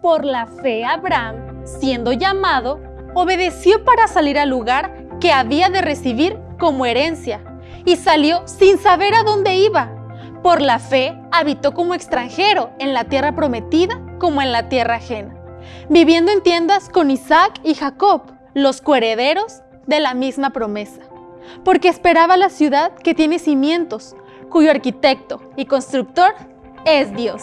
Por la fe, Abraham, siendo llamado, obedeció para salir al lugar que había de recibir como herencia y salió sin saber a dónde iba. Por la fe habitó como extranjero en la tierra prometida como en la tierra ajena, viviendo en tiendas con Isaac y Jacob, los coherederos de la misma promesa, porque esperaba la ciudad que tiene cimientos, cuyo arquitecto y constructor es Dios.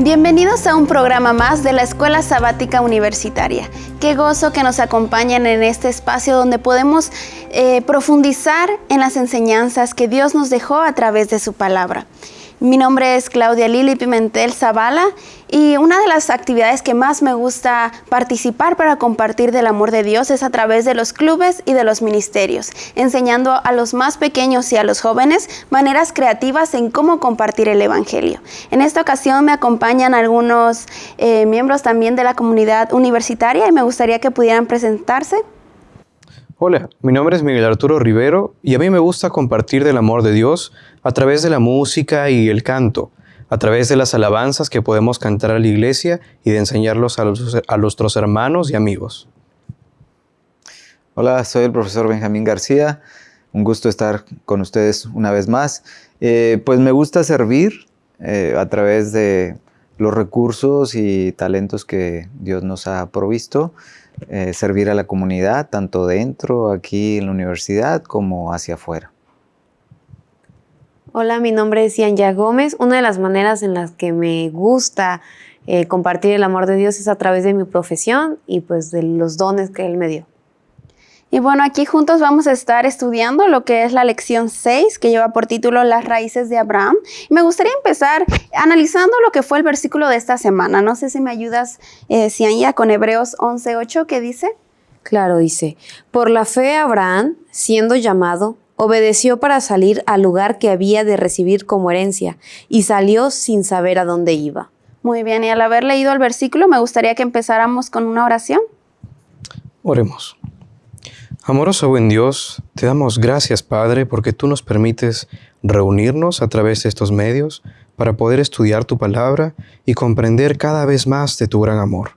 Bienvenidos a un programa más de la Escuela Sabática Universitaria. Qué gozo que nos acompañen en este espacio donde podemos eh, profundizar en las enseñanzas que Dios nos dejó a través de su palabra. Mi nombre es Claudia Lili Pimentel Zavala y una de las actividades que más me gusta participar para compartir del amor de Dios es a través de los clubes y de los ministerios, enseñando a los más pequeños y a los jóvenes maneras creativas en cómo compartir el Evangelio. En esta ocasión me acompañan algunos eh, miembros también de la comunidad universitaria y me gustaría que pudieran presentarse. Hola, mi nombre es Miguel Arturo Rivero y a mí me gusta compartir del amor de Dios a través de la música y el canto, a través de las alabanzas que podemos cantar a la iglesia y de enseñarlos a, nuestros hermanos y amigos. Hola, soy el profesor Benjamín García. Un gusto estar con ustedes una vez más. Eh, pues me gusta servir eh, a través de los recursos y talentos que Dios nos ha provisto. Eh, servir a la comunidad, tanto dentro, aquí en la universidad, como hacia afuera. Hola, mi nombre es Yanya Gómez. Una de las maneras en las que me gusta eh, compartir el amor de Dios es a través de mi profesión y pues de los dones que Él me dio. Y bueno, aquí juntos vamos a estar estudiando lo que es la lección 6, que lleva por título Las raíces de Abraham. Y me gustaría empezar analizando lo que fue el versículo de esta semana. No sé si me ayudas, eh, Cianya, con Hebreos 11.8, ¿qué dice? Claro, dice, por la fe Abraham, siendo llamado, obedeció para salir al lugar que había de recibir como herencia y salió sin saber a dónde iba. Muy bien, y al haber leído el versículo, me gustaría que empezáramos con una oración. Oremos. Amoroso buen Dios, te damos gracias Padre porque tú nos permites reunirnos a través de estos medios para poder estudiar tu palabra y comprender cada vez más de tu gran amor.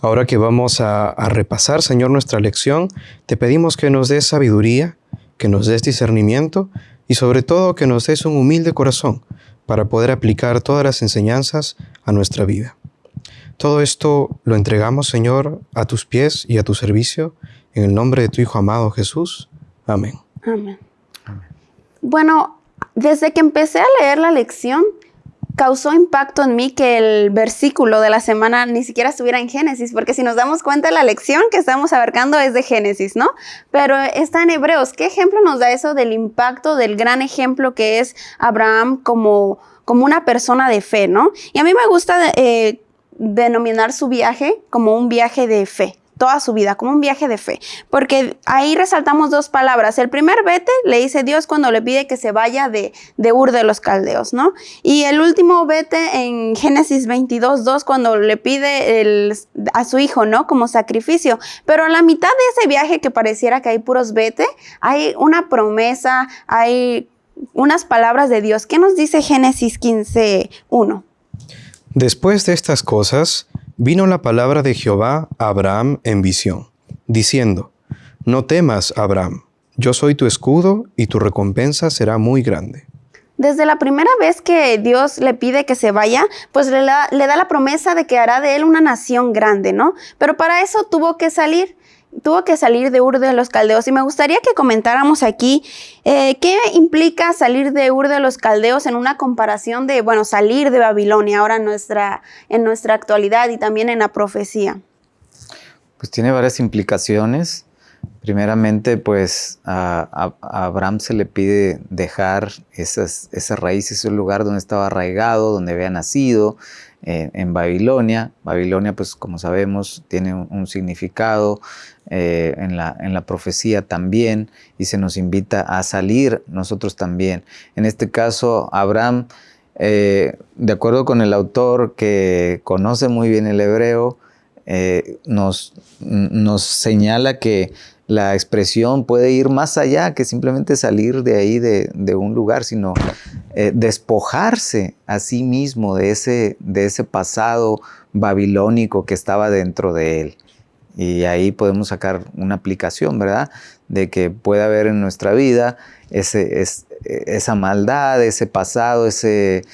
Ahora que vamos a, repasar, Señor, nuestra lección, te pedimos que nos des sabiduría, que nos des discernimiento y sobre todo que nos des un humilde corazón para poder aplicar todas las enseñanzas a nuestra vida. Todo esto lo entregamos, Señor, a tus pies y a tu servicio en el nombre de tu Hijo amado Jesús. Amén. Amén. Bueno, desde que empecé a leer la lección, causó impacto en mí que el versículo de la semana ni siquiera estuviera en Génesis, porque si nos damos cuenta, la lección que estamos abarcando es de Génesis, ¿no? Pero está en Hebreos. ¿Qué ejemplo nos da eso del impacto, del gran ejemplo que es Abraham como, como una persona de fe, ¿no? Y a mí me gusta eh, denominar su viaje como un viaje de fe toda su vida, como un viaje de fe. Porque ahí resaltamos dos palabras. El primer vete le dice Dios cuando le pide que se vaya de, de Ur de los Caldeos, ¿no? Y el último vete en Génesis 22, 2, cuando le pide a su hijo, ¿no? Como sacrificio. Pero a la mitad de ese viaje que pareciera que hay puros vete, hay una promesa, hay unas palabras de Dios. ¿Qué nos dice Génesis 15, 1? Después de estas cosas, Vino la palabra de Jehová a Abraham en visión, diciendo, No temas, Abraham, yo soy tu escudo y tu recompensa será muy grande. Desde la primera vez que Dios le pide que se vaya, pues le da, le da, la promesa de que hará de él una nación grande, ¿no? Pero para eso tuvo que salir tuvo que salir de Ur de los Caldeos y me gustaría que comentáramos aquí eh, qué implica salir de Ur de los Caldeos en una comparación de, bueno, salir de Babilonia ahora en nuestra, en nuestra actualidad y también en la profecía. Pues tiene varias implicaciones. Primeramente, pues a, Abraham se le pide dejar esas, esas raíces, ese lugar donde estaba arraigado, donde había nacido, en Babilonia. Babilonia, pues como sabemos, tiene un, significado eh, en, la, en, la, profecía también y se nos invita a salir nosotros también. En este caso, Abraham eh, de acuerdo con el autor que conoce muy bien el hebreo, eh, nos, nos señala que la expresión puede ir más allá que simplemente salir de ahí de, un lugar, sino eh, despojarse a sí mismo de ese, de ese pasado babilónico que estaba dentro de él. Y ahí podemos sacar una aplicación, ¿verdad? De que puede haber en nuestra vida ese, esa maldad, ese pasado, ese,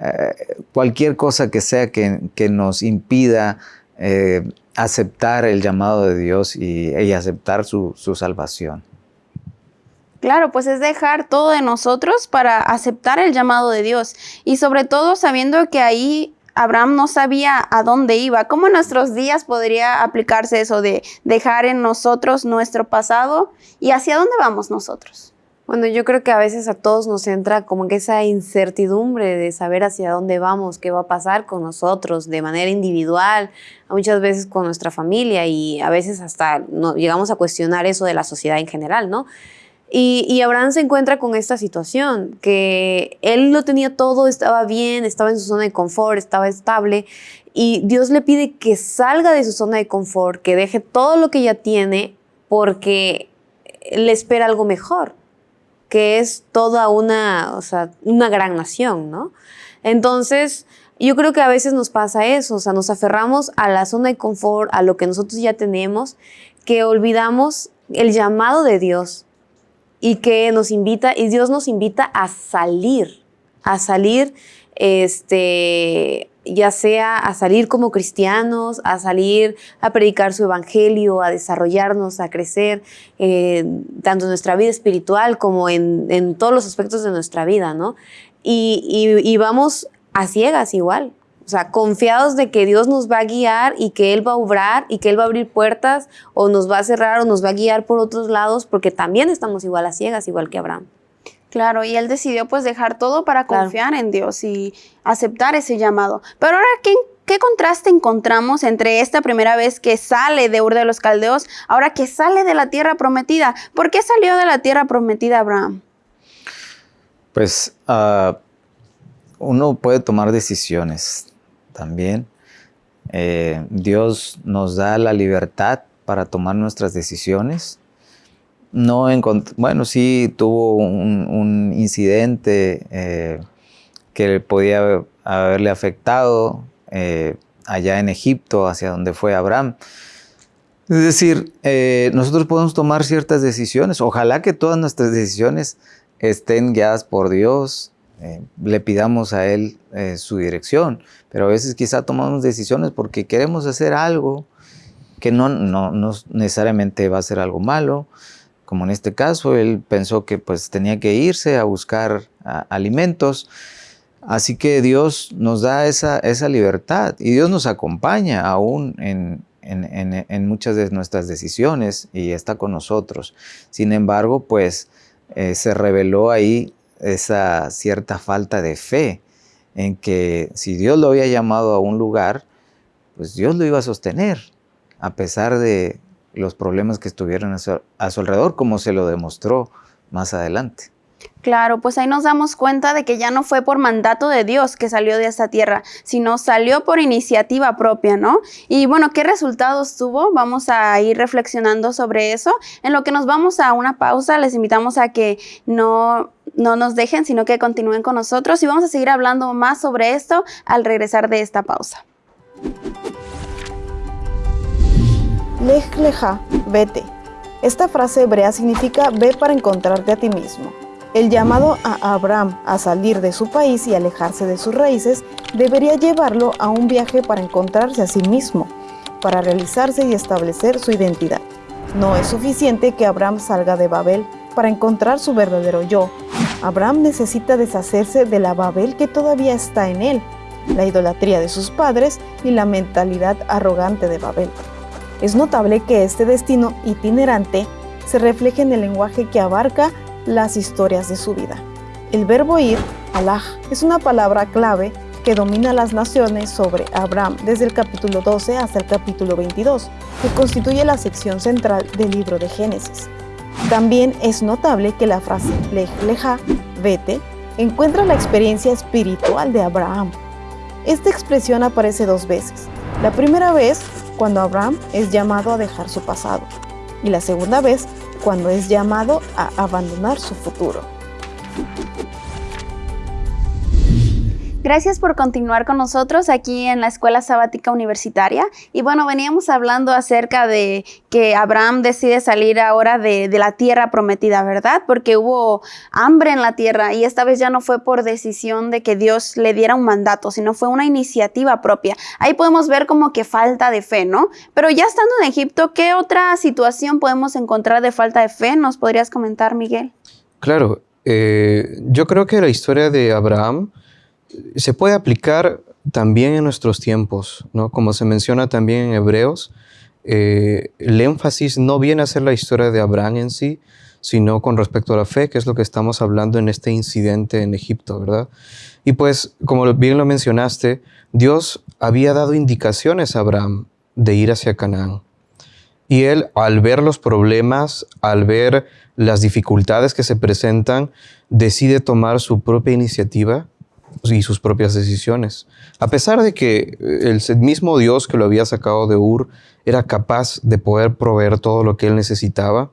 eh, cualquier cosa que sea que, nos impida eh, aceptar el llamado de Dios y, aceptar su, salvación. Claro, pues es dejar todo de nosotros para aceptar el llamado de Dios y sobre todo sabiendo que ahí Abraham no sabía a dónde iba. ¿Cómo en nuestros días podría aplicarse eso de dejar en nosotros nuestro pasado y hacia dónde vamos nosotros? Bueno, yo creo que a veces a todos nos entra como que esa incertidumbre de saber hacia dónde vamos, qué va a pasar con nosotros de manera individual, muchas veces con nuestra familia y a veces hasta no, llegamos a cuestionar eso de la sociedad en general, ¿no? Y, y, Abraham se encuentra con esta situación, que él lo tenía todo, estaba bien, estaba en su zona de confort, estaba estable, y Dios le pide que salga de su zona de confort, que deje todo lo que ya tiene, porque le espera algo mejor que es toda una, o sea, una gran nación, ¿no? Entonces, yo creo que a veces nos pasa eso, o sea, nos aferramos a la zona de confort, a lo que nosotros ya tenemos, que olvidamos el llamado de Dios y que nos invita, y Dios nos invita a salir, a salir, este, ya sea a salir como cristianos, a salir a predicar su evangelio, a desarrollarnos, a crecer, eh, tanto en nuestra vida espiritual como en, todos los aspectos de nuestra vida, ¿no? Y, vamos a ciegas igual, o sea, confiados de que Dios nos va a guiar y que Él va a obrar y que Él va a abrir puertas o nos va a cerrar o nos va a guiar por otros lados, porque también estamos igual a ciegas, igual que Abraham. Claro, y él decidió pues dejar todo para confiar en Dios y aceptar ese llamado. Pero ahora, ¿qué, ¿qué, contraste encontramos entre esta primera vez que sale de Ur de los Caldeos, ahora que sale de la tierra prometida? ¿Por qué salió de la tierra prometida Abraham? Pues ah, uno puede tomar decisiones también. Eh, Dios nos da la libertad para tomar nuestras decisiones no bueno, sí tuvo un, incidente eh, que podía haberle afectado eh, allá en Egipto, hacia donde fue Abraham. Es decir, eh, nosotros podemos tomar ciertas decisiones. Ojalá que todas nuestras decisiones estén guiadas por Dios, le pidamos a Él su dirección. Pero a veces quizá tomamos decisiones porque queremos hacer algo que no, no, no necesariamente va a ser algo malo, como en este caso, él pensó que pues tenía que irse a buscar alimentos. Así que Dios nos da esa, esa, libertad y Dios nos acompaña aún en, en, muchas de nuestras decisiones y está con nosotros. Sin embargo, pues eh, se reveló ahí esa cierta falta de fe en que si Dios lo había llamado a un lugar, pues Dios lo iba a sostener, a pesar de, los problemas que estuvieron a su, alrededor, como se lo demostró más adelante. Claro, pues ahí nos damos cuenta de que ya no fue por mandato de Dios que salió de esta tierra, sino salió por iniciativa propia, ¿no? Y bueno, ¿qué resultados tuvo? Vamos a ir reflexionando sobre eso. En lo que nos vamos a una pausa, les invitamos a que no, no nos dejen, sino que continúen con nosotros y vamos a seguir hablando más sobre esto al regresar de esta pausa. Leja, vete. Esta frase hebrea significa ve para encontrarte a ti mismo. El llamado a Abraham a salir de su país y alejarse de sus raíces debería llevarlo a un viaje para encontrarse a sí mismo, para realizarse y establecer su identidad. No es suficiente que Abraham salga de Babel para encontrar su verdadero yo. Abraham necesita deshacerse de la Babel que todavía está en él, la idolatría de sus padres y la mentalidad arrogante de Babel. Es notable que este destino itinerante se refleje en el lenguaje que abarca las historias de su vida. El verbo ir, Allah, es una palabra clave que domina las naciones sobre Abraham desde el capítulo 12 hasta el capítulo 22, que constituye la sección central del libro de Génesis. También es notable que la frase lej leja, vete, encuentra la experiencia espiritual de Abraham. Esta expresión aparece dos veces. La primera vez cuando Abraham es llamado a dejar su pasado y la segunda vez cuando es llamado a abandonar su futuro. Gracias por continuar con nosotros aquí en la Escuela Sabática Universitaria. Y bueno, veníamos hablando acerca de que Abraham decide salir ahora de, la tierra prometida, ¿verdad? Porque hubo hambre en la tierra y esta vez ya no fue por decisión de que Dios le diera un mandato, sino fue una iniciativa propia. Ahí podemos ver como que falta de fe, ¿no? Pero ya estando en Egipto, ¿qué otra situación podemos encontrar de falta de fe? ¿Nos podrías comentar, Miguel? Claro, eh, yo creo que la historia de Abraham se puede aplicar también en nuestros tiempos, ¿no? Como se menciona también en Hebreos, eh, el énfasis no viene a ser la historia de Abraham en sí, sino con respecto a la fe, que es lo que estamos hablando en este incidente en Egipto, ¿verdad? Y pues, como bien lo mencionaste, Dios había dado indicaciones a Abraham de ir hacia Canaán. Y él, al ver los problemas, al ver las dificultades que se presentan, decide tomar su propia iniciativa y sus propias decisiones. A pesar de que el mismo Dios que lo había sacado de Ur era capaz de poder proveer todo lo que él necesitaba,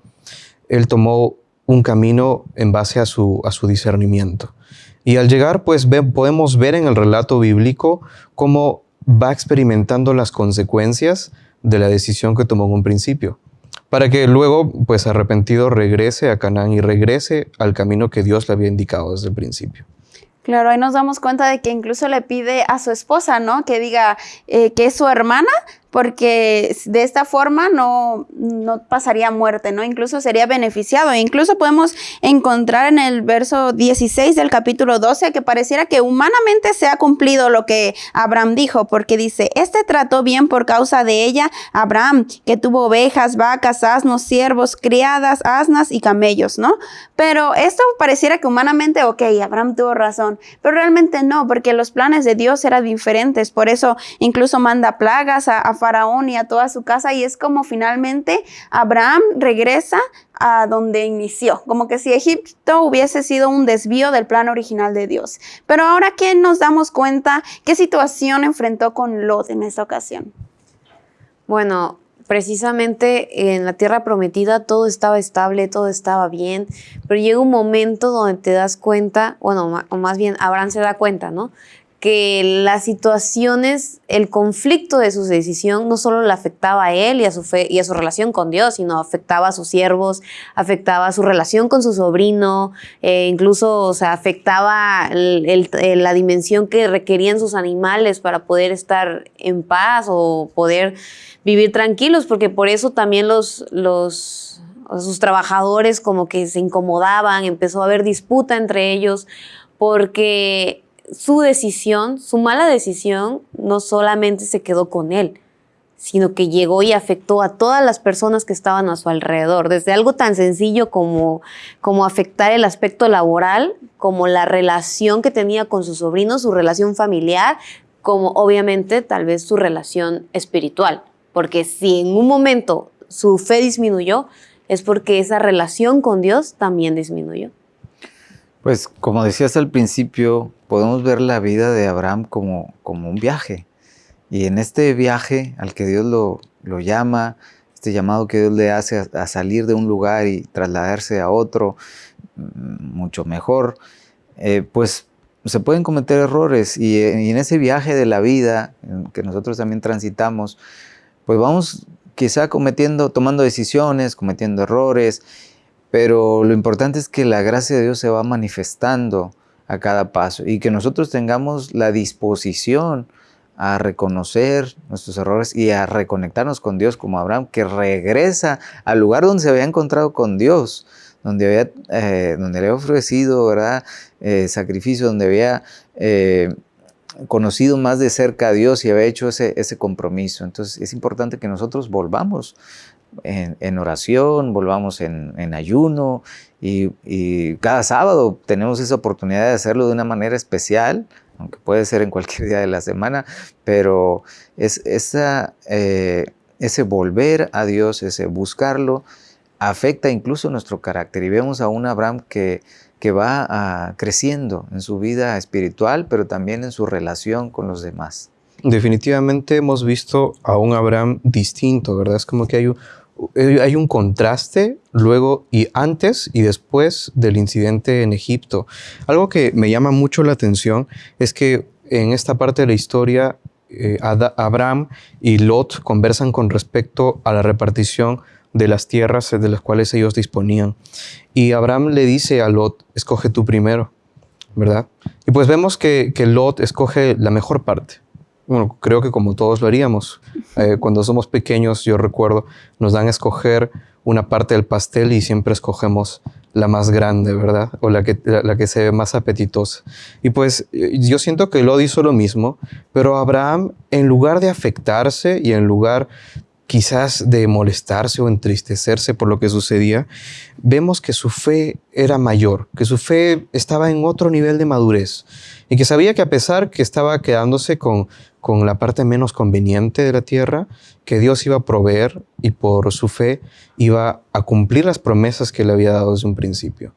él tomó un camino en base a su, a su discernimiento. Y al llegar, pues podemos ver en el relato bíblico cómo va experimentando las consecuencias de la decisión que tomó en un principio, para que luego, pues arrepentido, regrese a Canaán y regrese al camino que Dios le había indicado desde el principio. Claro, ahí nos damos cuenta de que incluso le pide a su esposa, ¿no? Que diga eh, que es su hermana, porque de esta forma no, no pasaría muerte, ¿no? Incluso sería beneficiado. E incluso podemos encontrar en el verso 16 del capítulo 12 que pareciera que humanamente se ha cumplido lo que Abraham dijo, porque dice, este trató bien por causa de ella Abraham, que tuvo ovejas, vacas, asnos, siervos, criadas, asnas y camellos, ¿no? Pero esto pareciera que humanamente, ok, Abraham tuvo razón, pero realmente no, porque los planes de Dios eran diferentes, por eso incluso manda plagas a, a Faraón y a toda su casa y es como finalmente Abraham regresa a donde inició, como que si Egipto hubiese sido un desvío del plan original de Dios. Pero ahora que nos damos cuenta, ¿qué situación enfrentó con Lot en esta ocasión? Bueno, precisamente en la tierra prometida todo estaba estable, todo estaba bien, pero llega un momento donde te das cuenta, bueno, o más bien Abraham se da cuenta, ¿no? Que las situaciones, el conflicto de su decisión no solo le afectaba a él y a su fe y a su relación con Dios, sino afectaba a sus siervos, afectaba a su relación con su sobrino, eh, incluso o sea, afectaba la dimensión que requerían sus animales para poder estar en paz o poder vivir tranquilos, porque por eso también los, los sus trabajadores como que se incomodaban, empezó a haber disputa entre ellos, porque su decisión, su mala decisión, no solamente se quedó con él, sino que llegó y afectó a todas las personas que estaban a su alrededor, desde algo tan sencillo como, como afectar el aspecto laboral, como la relación que tenía con su sobrino, su relación familiar, como obviamente tal vez su relación espiritual, porque si en un momento su fe disminuyó, es porque esa relación con Dios también disminuyó. Pues como decías al principio, podemos ver la vida de Abraham como, como un viaje. Y en este viaje al que Dios lo, lo llama, este llamado que Dios le hace a, salir de un lugar y trasladarse a otro mm, mucho mejor, eh, pues se pueden cometer errores y, y, en ese viaje de la vida que nosotros también transitamos, pues vamos quizá cometiendo, tomando decisiones, cometiendo errores pero lo importante es que la gracia de Dios se va manifestando a cada paso y que nosotros tengamos la disposición a reconocer nuestros errores y a reconectarnos con Dios como Abraham, que regresa al lugar donde se había encontrado con Dios, donde había, eh, donde había ofrecido ¿verdad? Eh, sacrificio, donde había eh, conocido más de cerca a Dios y había hecho ese, ese compromiso. Entonces es importante que nosotros volvamos en, oración, volvamos en, ayuno y, cada sábado tenemos esa oportunidad de hacerlo de una manera especial, aunque puede ser en cualquier día de la semana, pero es eh, ese volver a Dios, ese buscarlo, afecta incluso nuestro carácter y vemos a un Abraham que, que va ah, creciendo en su vida espiritual, pero también en su relación con los demás. Definitivamente hemos visto a un Abraham distinto, ¿verdad? Es como que hay un, hay un contraste luego y antes y después del incidente en Egipto. Algo que me llama mucho la atención es que en esta parte de la historia eh, Abraham y Lot conversan con respecto a la repartición de las tierras de las cuales ellos disponían. Y Abraham le dice a Lot, escoge tú primero, ¿verdad? Y pues vemos que Lot escoge la mejor parte. Bueno, creo que como todos lo haríamos. Eh, cuando somos pequeños, yo recuerdo, nos dan a escoger una parte del pastel y siempre escogemos la más grande, ¿verdad? O la que, la, que se ve más apetitosa. Y pues eh, yo siento que Lot hizo lo mismo, pero Abraham, en lugar de afectarse y en lugar quizás de molestarse o entristecerse por lo que sucedía, vemos que su fe era mayor, que su fe estaba en otro nivel de madurez y que sabía que a pesar que estaba quedándose con, con la parte menos conveniente de la tierra, que Dios iba a proveer y por su fe iba a cumplir las promesas que le había dado desde un principio.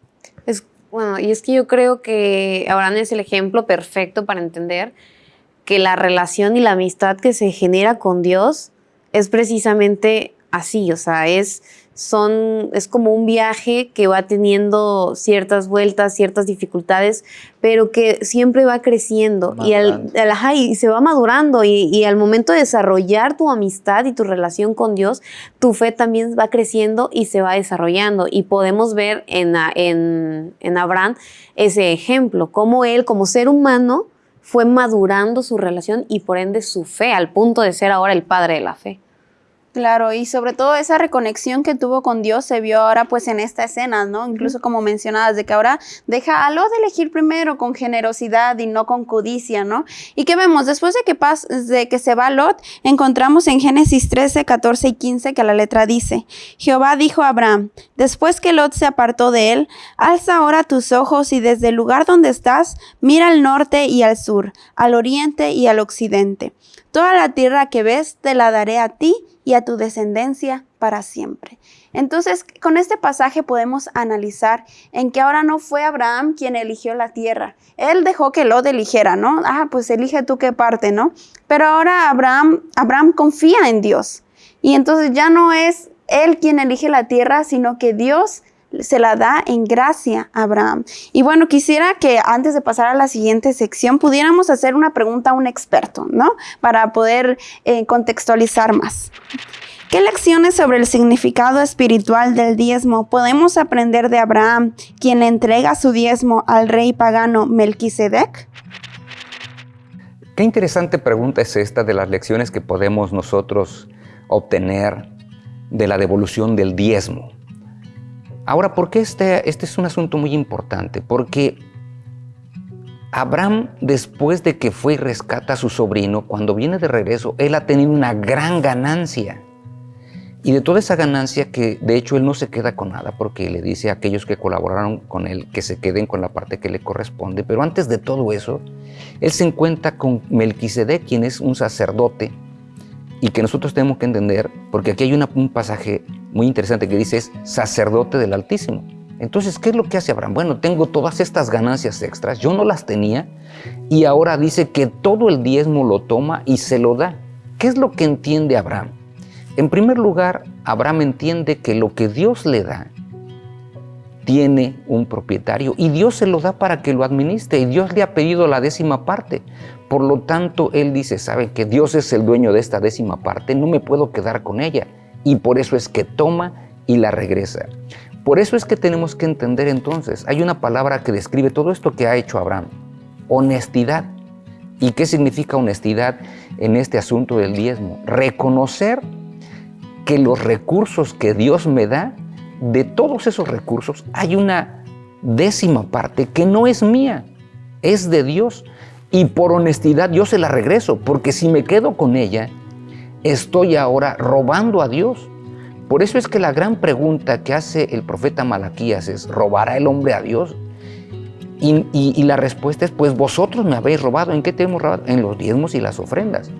Es, bueno, y es que yo creo que Abraham es el ejemplo perfecto para entender que la relación y la amistad que se genera con Dios es precisamente así, o sea, es, son, es como un viaje que va teniendo ciertas vueltas, ciertas dificultades, pero que siempre va creciendo y, al, y, se va madurando y, al momento de desarrollar tu amistad y tu relación con Dios, tu fe también va creciendo y se va desarrollando. Y podemos ver en, en, en Abraham ese ejemplo, cómo él como ser humano, fue madurando su relación y por ende su fe, al punto de ser ahora el padre de la fe. Claro, y sobre todo esa reconexión que tuvo con Dios se vio ahora pues en esta escena, ¿no? Incluso como mencionadas, de que ahora deja a Lot de elegir primero con generosidad y no con codicia, ¿no? Y que vemos, después de que, pas de que se va Lot, encontramos en Génesis 13, 14 y 15 que la letra dice, Jehová dijo a Abraham, después que Lot se apartó de él, alza ahora tus ojos y desde el lugar donde estás, mira al norte y al sur, al oriente y al occidente. Toda la tierra que ves te la daré a ti y a tu descendencia para siempre. Entonces, con este pasaje podemos analizar en que ahora no fue Abraham quien eligió la tierra. Él dejó que Lot eligiera, ¿no? Ah, pues elige tú qué parte, ¿no? Pero ahora Abraham, Abraham confía en Dios. Y entonces ya no es él quien elige la tierra, sino que Dios se la da en gracia a Abraham. Y bueno, quisiera que antes de pasar a la siguiente sección pudiéramos hacer una pregunta a un experto, ¿no? Para poder eh, contextualizar más. ¿Qué lecciones sobre el significado espiritual del diezmo podemos aprender de Abraham, quien entrega su diezmo al rey pagano Melquisedec? Qué interesante pregunta es esta de las lecciones que podemos nosotros obtener de la devolución del diezmo. Ahora, ¿por qué este, este es un asunto muy importante? Porque Abraham, después de que fue y rescata a su sobrino, cuando viene de regreso, él ha tenido una gran ganancia. Y de toda esa ganancia, que de hecho él no se queda con nada, porque le dice a aquellos que colaboraron con él que se queden con la parte que le corresponde. Pero antes de todo eso, él se encuentra con Melquisedec, quien es un sacerdote, y que nosotros tenemos que entender, porque aquí hay un pasaje muy interesante que dice es sacerdote del Altísimo. Entonces, ¿qué es lo que hace Abraham? Bueno, tengo todas estas ganancias extras, yo no las tenía, y ahora dice que todo el diezmo lo toma y se lo da. ¿Qué es lo que entiende Abraham? En primer lugar, Abraham entiende que lo que Dios le da tiene un propietario y Dios se lo da para que lo administre y Dios le ha pedido la décima parte. Por lo tanto, él dice, sabe que Dios es el dueño de esta décima parte, no me puedo quedar con ella. Y por eso es que toma y la regresa. Por eso es que tenemos que entender entonces, hay una palabra que describe todo esto que ha hecho Abraham, honestidad. ¿Y qué significa honestidad en este asunto del diezmo? Reconocer que los recursos que Dios me da, de todos esos recursos, hay una décima parte que no es mía, es de Dios. Y por honestidad yo se la regreso, porque si me quedo con ella, estoy ahora robando a Dios. Por eso es que la gran pregunta que hace el profeta Malaquías es, ¿robará el hombre a Dios? Y, la respuesta es, pues vosotros me habéis robado. ¿En qué te hemos robado? En los diezmos y las ofrendas.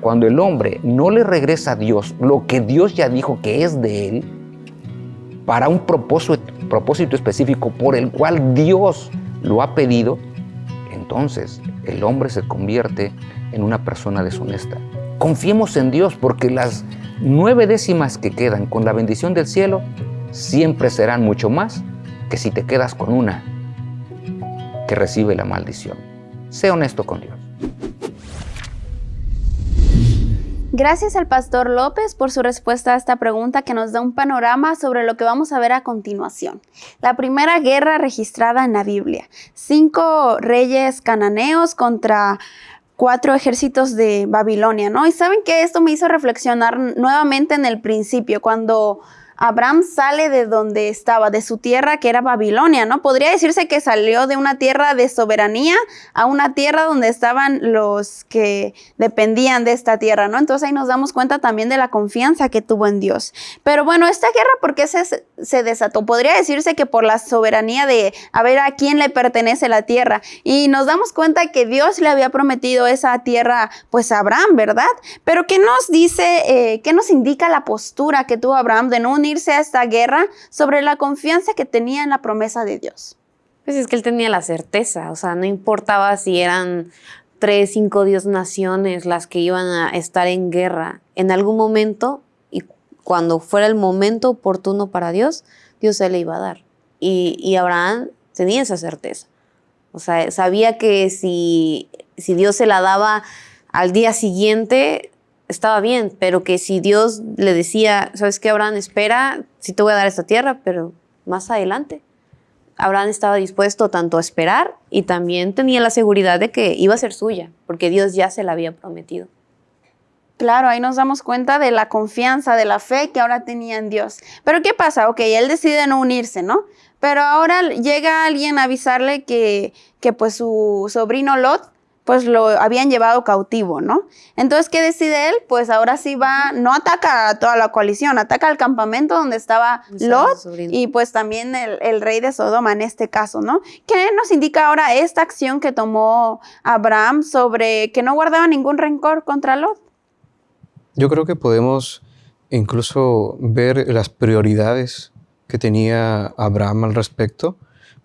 Cuando el hombre no le regresa a Dios lo que Dios ya dijo que es de él, para un propósito, específico por el cual Dios lo ha pedido, entonces el hombre se convierte en una persona deshonesta. Confiemos en Dios porque las nueve décimas que quedan con la bendición del cielo siempre serán mucho más que si te quedas con una que recibe la maldición. Sé honesto con Dios. Gracias al pastor López por su respuesta a esta pregunta que nos da un panorama sobre lo que vamos a ver a continuación. La primera guerra registrada en la Biblia. Cinco reyes cananeos contra cuatro ejércitos de Babilonia, ¿no? Y saben que esto me hizo reflexionar nuevamente en el principio, cuando Abraham sale de donde estaba, de su tierra que era Babilonia, ¿no? Podría decirse que salió de una tierra de soberanía a una tierra donde estaban los que dependían de esta tierra, ¿no? Entonces ahí nos damos cuenta también de la confianza que tuvo en Dios. Pero bueno, esta guerra, ¿por qué se, desató? Podría decirse que por la soberanía de a ver a quién le pertenece la tierra. Y nos damos cuenta que Dios le había prometido esa tierra, pues a Abraham, ¿verdad? Pero ¿qué nos dice, eh, qué nos indica la postura que tuvo Abraham de no unirse a esta guerra sobre la confianza que tenía en la promesa de Dios. Pues es que él tenía la certeza, o sea, no importaba si eran tres, cinco, diez naciones las que iban a estar en guerra. En algún momento, y cuando fuera el momento oportuno para Dios, Dios se le iba a dar. Y, y Abraham tenía esa certeza. O sea, sabía que si, si Dios se la daba al día siguiente, estaba bien, pero que si Dios le decía, ¿sabes qué, Abraham? Espera, sí te voy a dar esta tierra, pero más adelante. Abraham estaba dispuesto tanto a esperar y también tenía la seguridad de que iba a ser suya, porque Dios ya se la había prometido. Claro, ahí nos damos cuenta de la confianza, de la fe que ahora tenía en Dios. Pero ¿qué pasa? Ok, él decide no unirse, ¿no? Pero ahora llega alguien a avisarle que, que pues su sobrino Lot pues lo habían llevado cautivo, ¿no? Entonces, ¿qué decide él? Pues ahora sí va, no ataca a toda la coalición, ataca al campamento donde estaba Lot y pues también el, rey de Sodoma en este caso, ¿no? ¿Qué nos indica ahora esta acción que tomó Abraham sobre que no guardaba ningún rencor contra Lot? Yo creo que podemos incluso ver las prioridades que tenía Abraham al respecto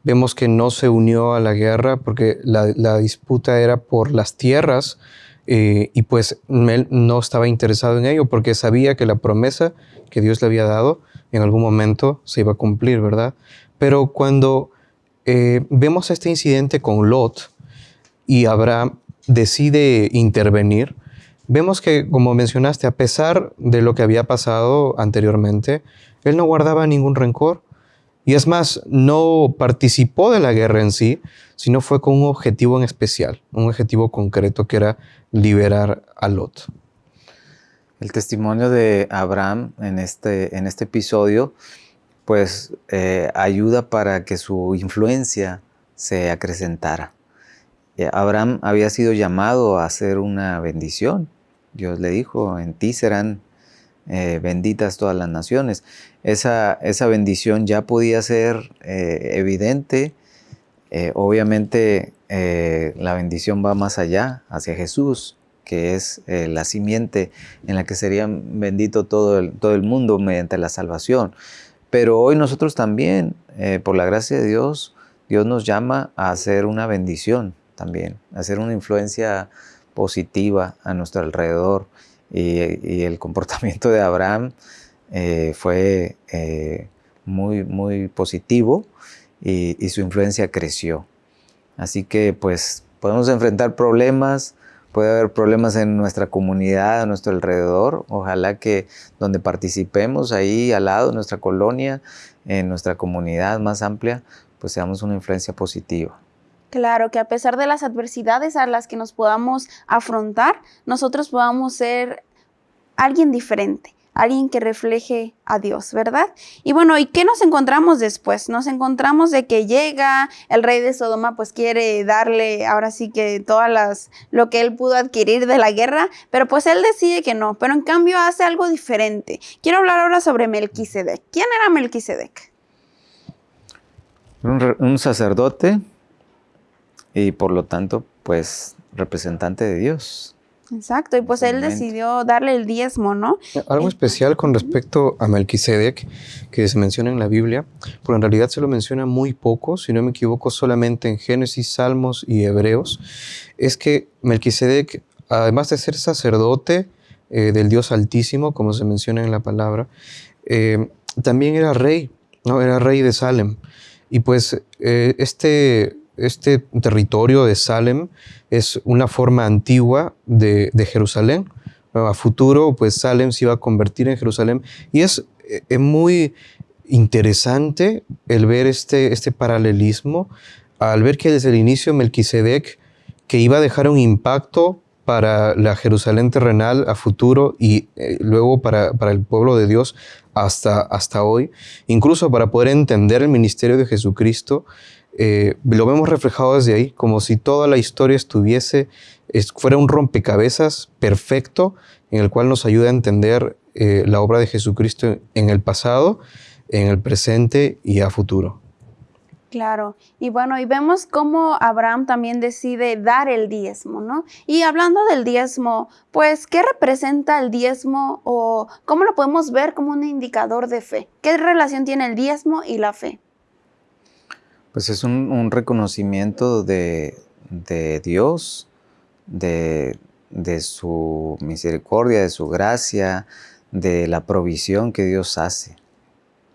Vemos que no se unió a la guerra porque la, disputa era por las tierras eh, y pues él no estaba interesado en ello porque sabía que la promesa que Dios le había dado en algún momento se iba a cumplir, ¿verdad? Pero cuando eh, vemos este incidente con Lot y Abraham decide intervenir, vemos que, como mencionaste, a pesar de lo que había pasado anteriormente, él no guardaba ningún rencor. Y es más, no participó de la guerra en sí, sino fue con un objetivo en especial, un objetivo concreto que era liberar a Lot. El testimonio de Abraham en este, en este episodio, pues eh, ayuda para que su influencia se acrecentara. Eh, Abraham había sido llamado a hacer una bendición. Dios le dijo, en ti serán eh, benditas todas las naciones. Esa, esa bendición ya podía ser eh, evidente. Eh, obviamente la bendición va más allá, hacia Jesús, que es la simiente en la que sería bendito todo el, todo el mundo mediante la salvación. Pero hoy nosotros también, por la gracia de Dios, Dios nos llama a hacer una bendición también, a hacer una influencia positiva a nuestro alrededor y, el comportamiento de Abraham eh, fue eh, muy, muy positivo y, su influencia creció. Así que pues podemos enfrentar problemas, puede haber problemas en nuestra comunidad, a nuestro alrededor. Ojalá que donde participemos ahí al lado, en nuestra colonia, en nuestra comunidad más amplia, pues seamos una influencia positiva. Claro, que a pesar de las adversidades a las que nos podamos afrontar, nosotros podamos ser alguien diferente, alguien que refleje a Dios, ¿verdad? Y bueno, ¿y qué nos encontramos después? Nos encontramos de que llega el rey de Sodoma, pues quiere darle ahora sí que todas las lo que él pudo adquirir de la guerra, pero pues él decide que no, pero en cambio hace algo diferente. Quiero hablar ahora sobre Melquisedec. ¿Quién era Melquisedec? Un, un sacerdote y por lo tanto, pues representante de Dios. Exacto, y pues él decidió darle el diezmo, ¿no? Algo especial con respecto a Melquisedec que se menciona en la Biblia, porque en realidad se lo menciona muy poco, si no me equivoco, solamente en Génesis, Salmos y Hebreos, es que Melquisedec, además de ser sacerdote eh, del Dios Altísimo, como se menciona en la palabra, eh, también era rey, ¿no? Era rey de Salem. Y pues eh, este, este territorio de Salem es una forma antigua de, de Jerusalén. A futuro, pues Salem se iba a convertir en Jerusalén. Y es, eh, es muy interesante el ver este, este paralelismo, al ver que desde el inicio Melquisedec, que iba a dejar un impacto para la Jerusalén terrenal a futuro y eh, luego para, para el pueblo de Dios hasta, hasta hoy, incluso para poder entender el ministerio de Jesucristo, eh, lo vemos reflejado desde ahí, como si toda la historia estuviese, es- fuera un rompecabezas perfecto en el cual nos ayuda a entender eh, la obra de Jesucristo en el pasado, en el presente y a futuro. Claro, y bueno, y vemos cómo Abraham también decide dar el diezmo, ¿no? Y hablando del diezmo, pues, ¿qué representa el diezmo o cómo lo podemos ver como un indicador de fe? ¿Qué relación tiene el diezmo y la fe? Pues es un, un reconocimiento de, de Dios, de, de su misericordia, de su gracia, de la provisión que Dios hace.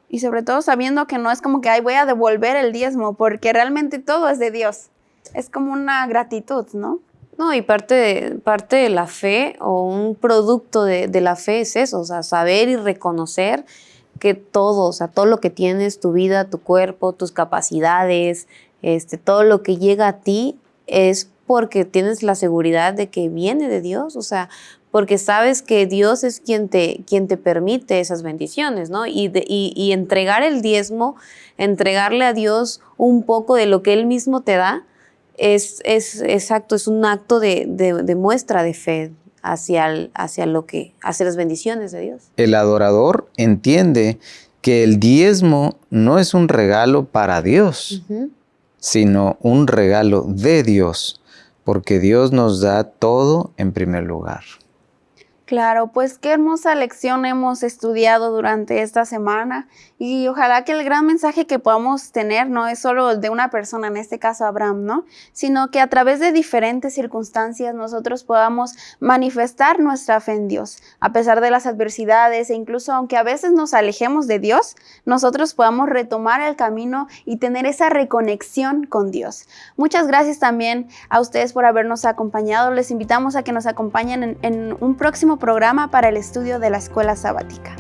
Y sobre todo sabiendo que no es como que, ay, voy a devolver el diezmo, porque realmente todo es de Dios. Es como una gratitud, ¿no? No, y parte de, parte de la fe o un producto de, de la fe es eso, o sea, saber y reconocer que todo, o sea, todo lo que tienes, tu vida, tu cuerpo, tus capacidades, este, todo lo que llega a ti es porque tienes la seguridad de que viene de Dios, o sea, porque sabes que Dios es quien te, quien te permite esas bendiciones, ¿no? Y, de- y- y entregar el diezmo, entregarle a Dios un poco de lo que Él mismo te da, es, es exacto, es un acto de, de- de muestra de fe hacia, el- hacia lo que, hacia las bendiciones de Dios. El adorador entiende que el diezmo no es un regalo para Dios, sino un regalo de Dios, porque Dios nos da todo en primer lugar. Claro, pues qué hermosa lección hemos estudiado durante esta semana y ojalá que el gran mensaje que podamos tener no es solo de una persona, en este caso Abraham, ¿no? Sino que a través de diferentes circunstancias nosotros podamos manifestar nuestra fe en Dios, a pesar de las adversidades e incluso aunque a veces nos alejemos de Dios, nosotros podamos retomar el camino y tener esa reconexión con Dios. Muchas gracias también a ustedes por habernos acompañado. Les invitamos a que nos acompañen en, en un próximo programa para el estudio de la escuela sabática.